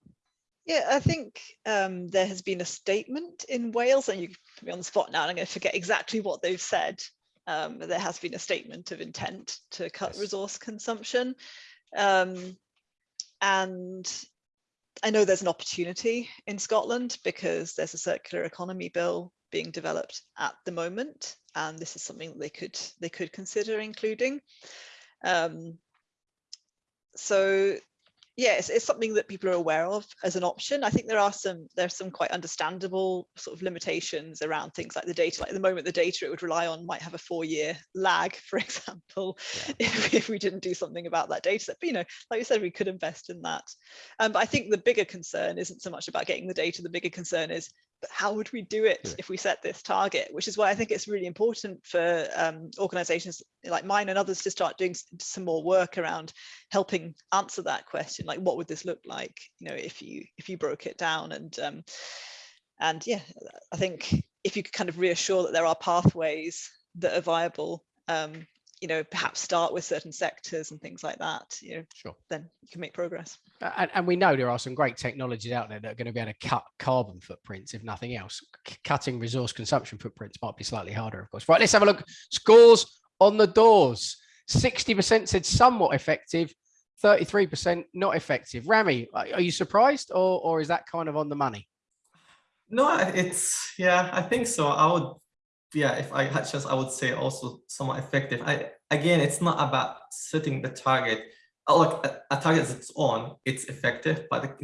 Yeah, I think um, there has been a statement in Wales, and you put me on the spot now, and I'm going to forget exactly what they've said. Um, there has been a statement of intent to cut yes. resource consumption. Um, and I know there's an opportunity in Scotland because there's a circular economy bill being developed at the moment, and this is something they could they could consider including. Um, so yes, it's something that people are aware of as an option. I think there are some there's some quite understandable sort of limitations around things like the data. Like at the moment, the data it would rely on might have a four-year lag, for example, yeah. if, if, we didn't do something about that data set. But you know, like you said, we could invest in that. Um, but I think the bigger concern isn't so much about getting the data. The bigger concern is but how would we do it Yeah. if we set this target? Which is why I think it's really important for um, organizations like mine and others to start doing some more work around helping answer that question. Like, what would this look like, you know, if you if you broke it down? And um, and yeah, I think if you could kind of reassure that there are pathways that are viable, um, you know, perhaps start with certain sectors and things like that, you know, Sure. then you can make progress. And, and we know there are some great technologies out there that are going to be able to cut carbon footprints, if nothing else. C- cutting resource consumption footprints might be slightly harder, of course. Right, let's have a look. Scores on the doors. 60% said somewhat effective, 33% not effective. Rami, are are you surprised or, or is that kind of on the money? No, it's yeah, I think so. I would, yeah, if I had just, I would say also somewhat effective. I again, it's not about setting the target. Uh, Like a, target that's on, it's effective. But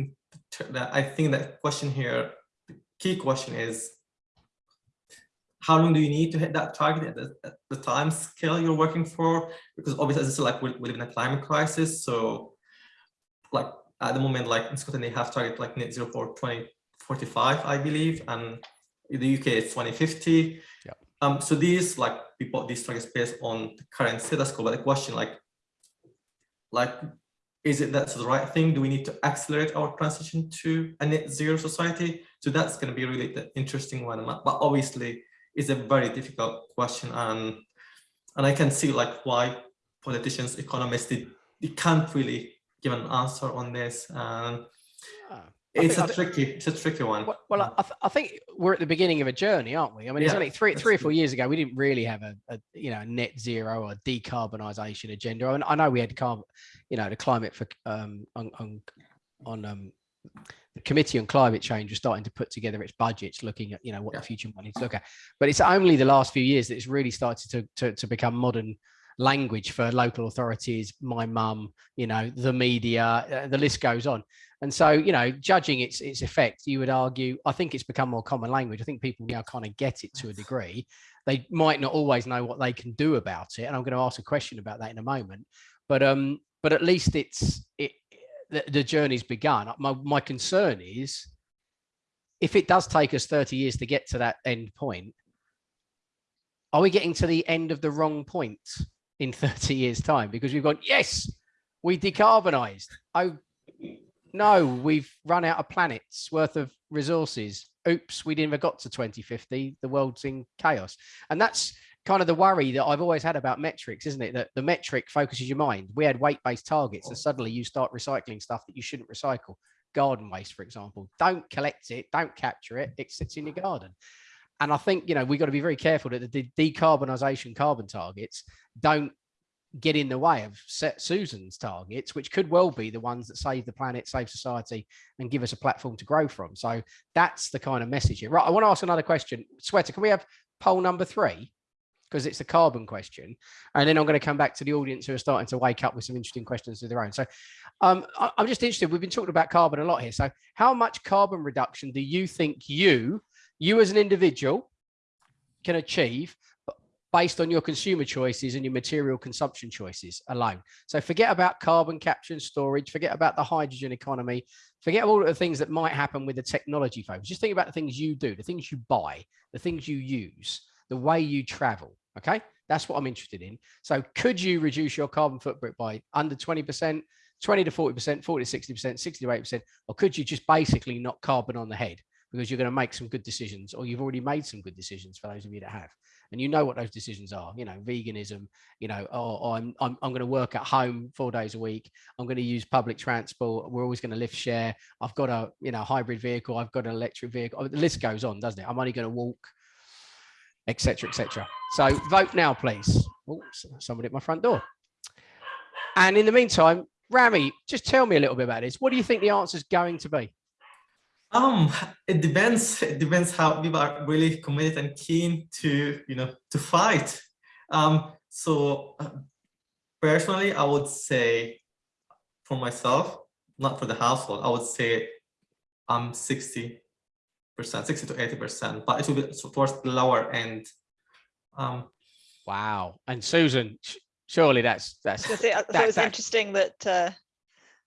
I think that question here, the key question is, how long do you need to hit that target at the, at the time scale you're working for? Because obviously, as I said, like we, we live in a climate crisis, so like at the moment, like in Scotland, they have target like net zero for 2045, I believe, and in the UK it's 2050. Yep. Um, so these like people these targets based on the current status quo. But the question like, like, is it that's the right thing? Do we need to accelerate our transition to a net zero society? So that's going to be really the interesting one. But obviously, it's a very difficult question, and and I can see like why politicians, economists, they, they can't really give an answer on this. And Ah, I it's think- a tricky, it's a tricky one. Well, well I, th- I think we're at the beginning of a journey, aren't we? I mean, it's only three, three or four years ago, we didn't really have a, a you know, net zero or decarbonisation agenda. I, mean, I know we had carb, you know, the climate for um on on, on um the committee on climate change was starting to put together its budgets, looking at you know what Yeah. the future might need to look at. But it's only the last few years that it's really started to to, to become modern language for local authorities, my mum, you know, the media, uh, the list goes on. And so, you know, judging its its effect, you would argue, I think it's become more common language. I think people now kind of get it to a degree. They might not always know what they can do about it. And I'm going to ask a question about that in a moment. But um, but at least it's it the, the journey's begun. My my concern is if it does take us 30 years to get to that end point, are we getting to the end of the wrong point in 30 years' time? Because we've gone, yes, we decarbonized. Oh, no, we've run out of planets worth of resources. Oops, we never got to 2050. The world's in chaos. And that's kind of the worry that I've always had about metrics, isn't it? That the metric focuses your mind. We had weight based targets, and oh. suddenly you start recycling stuff that you shouldn't recycle. Garden waste, for example. Don't collect it, don't capture it, it sits in your garden. And I think, you know, we've got to be very careful that the de- decarbonisation carbon targets don't get in the way of set Susan's targets, which could well be the ones that save the planet, save society, and give us a platform to grow from. So that's the kind of message here. Right. I want to ask another question. Shweta, can we have poll number three? Because it's a carbon question. And then I'm going to come back to the audience who are starting to wake up with some interesting questions of their own. So um, I'm just interested. We've been talking about carbon a lot here. So how much carbon reduction do you think you, you as an individual, can achieve based on your consumer choices and your material consumption choices alone. So forget about carbon capture and storage, forget about the hydrogen economy, forget all the things that might happen with the technology focus. Just think about the things you do, the things you buy, the things you use, the way you travel. Okay. That's what I'm interested in. So could you reduce your carbon footprint by under 20%, 20 to 40%, 40 to 60%, 60 to 80%, or could you just basically knock carbon on the head? Because you're going to make some good decisions, or you've already made some good decisions for those of you that have. And you know what those decisions are you know veganism you know oh, oh i'm i'm, I'm going to work at home four days a week i'm going to use public transport we're always going to lift share i've got a you know hybrid vehicle i've got an electric vehicle oh, the list goes on doesn't it? I'm only going to walk etc etc so vote now please. Oh, somebody at my front door. And in the meantime rami just tell me a little bit about this. What do you think the answer is going to be Um, it depends. It depends how people are really committed and keen to, you know, to fight. Um, so uh, personally, I would say for myself, not for the household, I would say I'm 60 percent, 60 to 80 percent, but it will be towards the lower end. Um, wow and susan surely that's that's I was gonna say, I thought that- that- interesting that uh,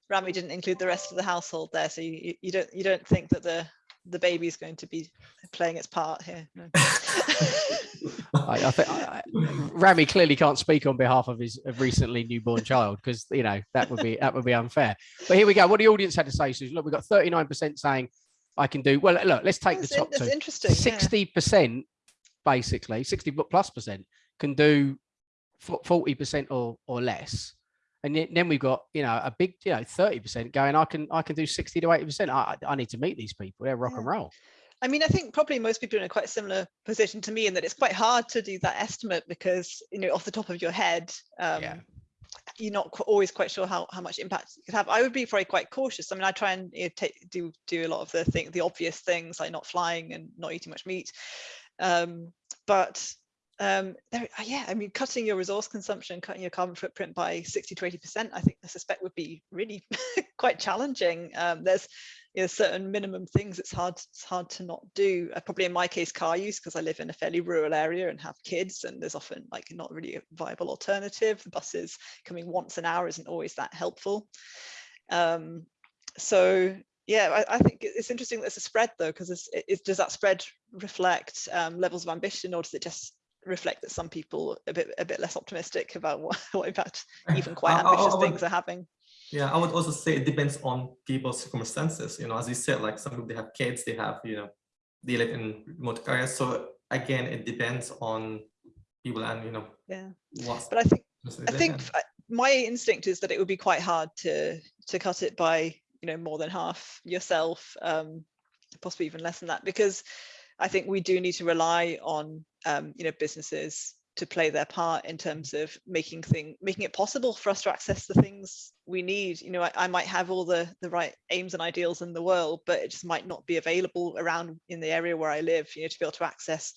Rami didn't include the rest of the household there. So you, you- you don't you don't think that the the baby's going to be playing its part here. No. I, I think I, I- Rami clearly can't speak on behalf of his of recently newborn child because you know that would be that would be unfair. But here we go. What the audience had to say, Susan. Look, we've got 39% saying I can do well. Look, let's take the top in- that's two. interesting. yeah. Sixty percent, basically, sixty plus percent can do forty percent or or less, and then we've got you know a big you know thirty percent going. I can I can do sixty to eighty percent. I I need to meet these people. They're rock and roll. I mean, I think probably most people are in a quite similar position to me in that it's quite hard to do that estimate because, you know, off the top of your head, um, Yeah. you're not qu- always quite sure how, how much impact it could have. I would be probably quite cautious. I mean, I try and you know, take, do do a lot of the thing, the obvious things like not flying and not eating much meat. Um, but um, there, uh, yeah, I mean, cutting your resource consumption, cutting your carbon footprint by 60 to 80%, I think I suspect would be really quite challenging. Um, there's you know, certain minimum things it's hard it's hard to not do uh, probably in my case car use because i live in a fairly rural area and have kids and there's often like not really a viable alternative the buses coming once an hour isn't always that helpful um so yeah i, I think it's interesting that there's a spread though because does that spread reflect um, levels of ambition or does it just reflect that some people a bit a bit less optimistic about what, what impact even quite I- I- I ambitious would- things are having Yeah, I would also say it depends on people's circumstances. You know, as you said, like some people they have kids, they have, you know, they live in remote areas. So again, it depends on people and you know yeah but i think I think I- my instinct is that it would be quite hard to to cut it by you know more than half yourself, um, possibly even less than that, because I think we do need to rely on um, you know businesses to play their part in terms of making thing making it possible for us to access the things we need. You know, I, I might have all the the right aims and ideals in the world, but it just might not be available around in the area where I live. You know, to be able to access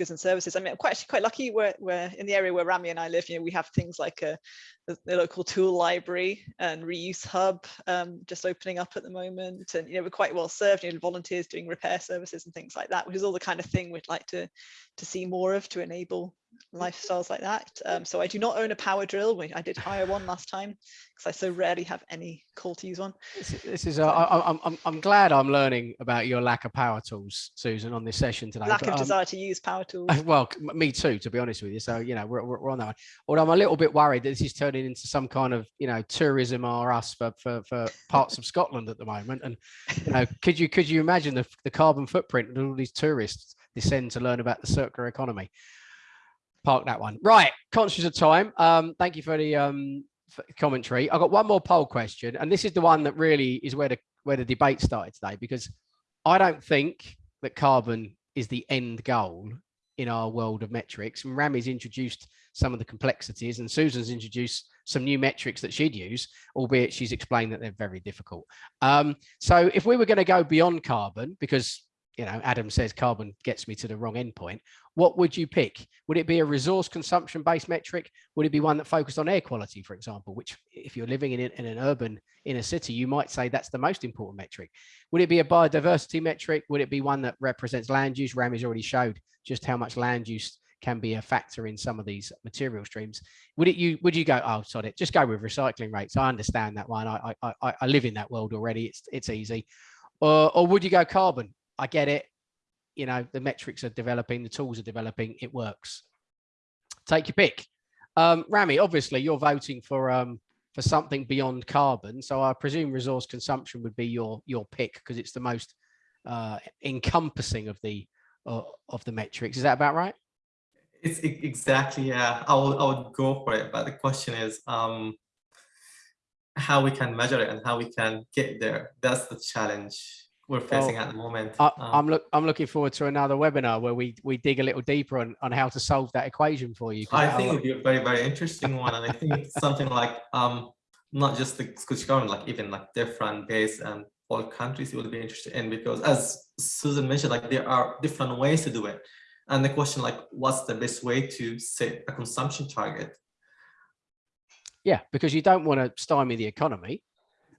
goods and services. I mean, I'm quite actually quite lucky We're, we're in the area where Rami and I live, you know, we have things like a, the, the local tool library and reuse hub um, just opening up at the moment. And, you know, we're quite well served, you know, volunteers doing repair services and things like that, which is all the kind of thing we'd like to, to see more of to enable lifestyles like that. Um, so I do not own a power drill. We, I did hire one last time because I so rarely have any call to use one. This is, this is uh, I, I'm, I'm, I'm glad I'm learning about your lack of power tools, Susan, on this session today. Lack but, of um, desire to use power tools. Well, me too, to be honest with you. So, you know, we're, we're, on that one. Although I'm a little bit worried that this is turning into some kind of, you know, tourism or us for, for, for parts of Scotland at the moment. And, you know, could you could you imagine the, the carbon footprint that all these tourists descend to learn about the circular economy? Park that one. Right. Conscious of time. Um, thank you for the um, for commentary. I've got one more poll question, and this is the one that really is where the where the debate started today, because I don't think that carbon is the end goal in our world of metrics. And Rami's introduced some of the complexities, and Susan's introduced some new metrics that she'd use, albeit she's explained that they're very difficult. Um, so if we were going to go beyond carbon, because you know Adam says carbon gets me to the wrong endpoint, what would you pick? Would it be a resource consumption based metric? Would it be one that focused on air quality, for example, which if you're living in, in an urban inner city, you might say that's the most important metric. Would it be a biodiversity metric? Would it be one that represents land use? Rami's already showed just how much land use can be a factor in some of these material streams. Would it you would you go, oh sorry, just go with recycling rates? I understand that one. I I I, I live in that world already. It's it's easy. Or or would you go carbon? I get it. You know, the metrics are developing, the tools are developing, it works. Take your pick. Um, Rami, obviously you're voting for um for something beyond carbon. So I presume resource consumption would be your your pick because it's the most uh, encompassing of the uh, of the metrics. Is that about right? It's exactly yeah. I would I would go for it, but the question is um how we can measure it and how we can get there. That's the challenge we're facing at the moment. I, Um, I'm look I'm looking forward to another webinar where we we dig a little deeper on on how to solve that equation for you. I think it would be a very, very interesting one. And I think something like um not just the Scottish government, like even like different base and all countries you will be interested in because as Susan mentioned, like there are different ways to do it. And the question like what's the best way to set a consumption target? Yeah, because you don't want to stymie the economy.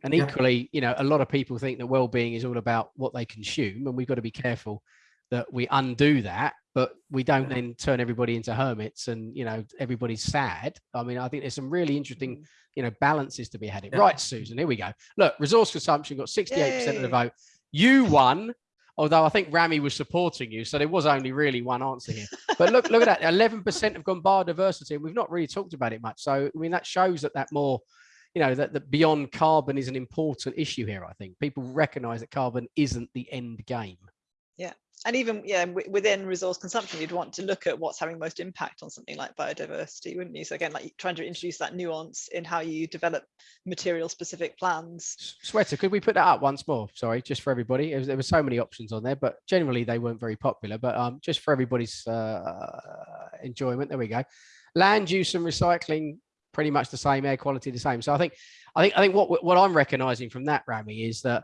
And Yeah. equally, you know, a lot of people think that well-being is all about what they consume, and we've got to be careful that we undo that, but we don't Yeah. then turn everybody into hermits and you know everybody's sad. I mean, I think there's some really interesting, mm. you know, balances to be had. Yeah. Right, Susan, here we go. Look, resource consumption got 68% of the vote. You won Although I think Rami was supporting you, so there was only really one answer here. But look, look at that, 11% have gone biodiversity, and we've not really talked about it much. So I mean, that shows that that more, you know, that, that beyond carbon is an important issue here. I think people recognise that carbon isn't the end game. Yeah. And even yeah within resource consumption you'd want to look at what's having most impact on something like biodiversity wouldn't you so again like trying to introduce that nuance in how you develop material specific plans Shweta, could we put that up once more? Sorry, just for everybody. It was, there were so many options on there, but generally they weren't very popular. But um, just for everybody's uh, enjoyment, there we go. Land use and recycling, pretty much the same. Air quality, the same. So I think, I think, I think what what I'm recognizing from that, Rami, is that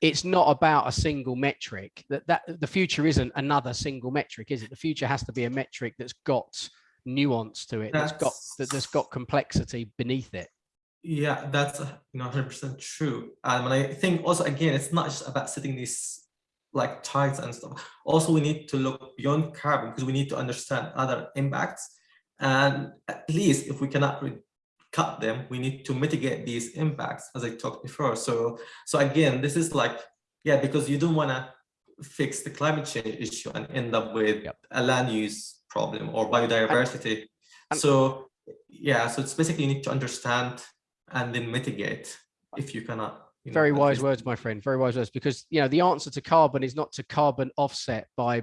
it's not about a single metric. That that the future isn't another single metric, is it? The future has to be a metric that's got nuance to it. That's got that that's got complexity beneath it. Yeah, that's uh, you know 100% true. Um, and I think also again, it's not just about setting these like targets and stuff. Also, we need to look beyond carbon because we need to understand other impacts. And at least if we cannot cut them, we need to mitigate these impacts, as I talked before. So, so again, this is like yeah, because you don't want to fix the climate change issue and end up with Yep. a land use problem or biodiversity. and- so yeah, so it's basically you need to understand and then mitigate if you cannot. you Very at wise least- words, my friend. Very wise words. Because you know the answer to carbon is not to carbon offset by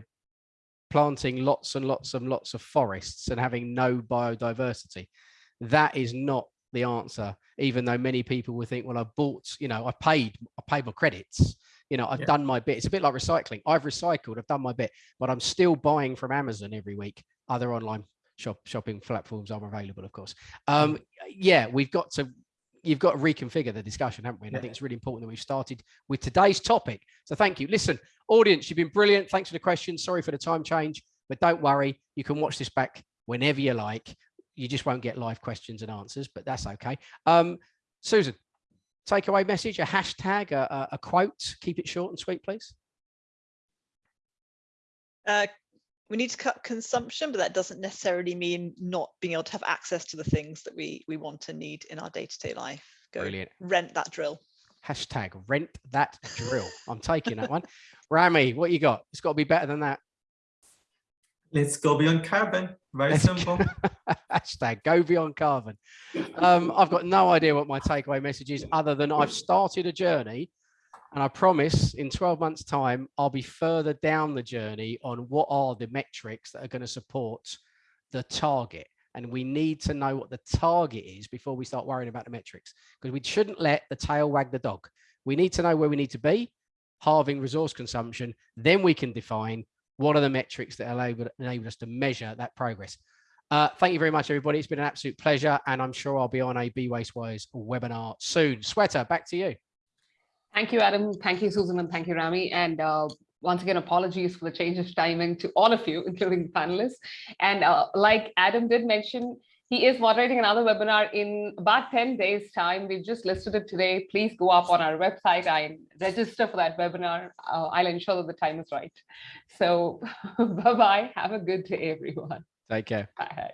planting lots and lots and lots of forests and having no biodiversity. That is not the answer. Even though many people will think, well, I bought, you know, I paid, I paid my credits. You know, I've Yeah. done my bit. It's a bit like recycling. I've recycled, I've done my bit, but I'm still buying from Amazon every week. Other online shop shopping platforms are available, of course. Um, yeah, we've got to you've got to reconfigure the discussion, haven't we? And I think it's really important that we've started with today's topic. So thank you. Listen, audience, you've been brilliant. Thanks for the questions. Sorry for the time change, but don't worry. You can watch this back whenever you like. You just won't get live questions and answers, but that's okay. Um, Susan, takeaway message, a hashtag, a, a- a quote. Keep it short and sweet, please. uh, we need to cut consumption but that doesn't necessarily mean not being able to have access to the things that we we want and need in our day-to-day life go Brilliant. rent that drill Hashtag rent that drill. I'm taking that one. Rami, what you got? It's got to be better than that. Let's go beyond carbon. Very Let's go- simple. Hashtag go beyond carbon. Um, I've got no idea what my takeaway message is other than I've started a journey and I promise in 12 months time, I'll be further down the journey on what are the metrics that are going to support the target. And we need to know what the target is before we start worrying about the metrics because we shouldn't let the tail wag the dog. We need to know where we need to be, halving resource consumption. Then we can define what are the metrics that enable, enable us to measure that progress. Uh, thank you very much, everybody. It's been an absolute pleasure, and I'm sure I'll be on a Be Waste Wise webinar soon. Shweta, back to you. Thank you, Adam. Thank you, Susan, and thank you, Rami. And uh, once again, apologies for the change of timing to all of you, including the panelists. And uh, like Adam did mention, he is moderating another webinar in about 10 days time. We've just listed it today. Please go up on our website and register for that webinar. Uh, I'll ensure that the time is right. So bye-bye. Have a good day, everyone. Take care. Bye.